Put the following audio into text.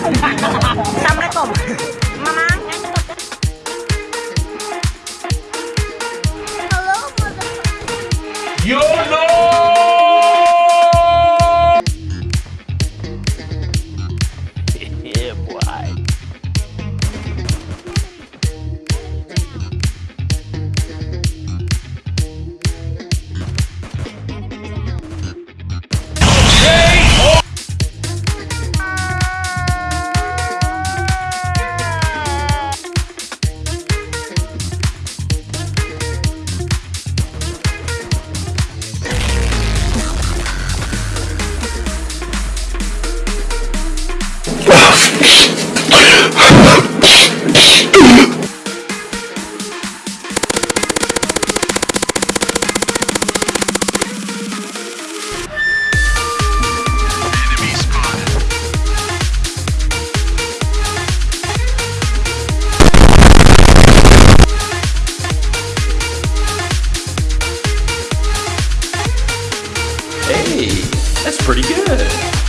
Assalamualaikum. Mama. Hello, mother. You. Hey, that's pretty good.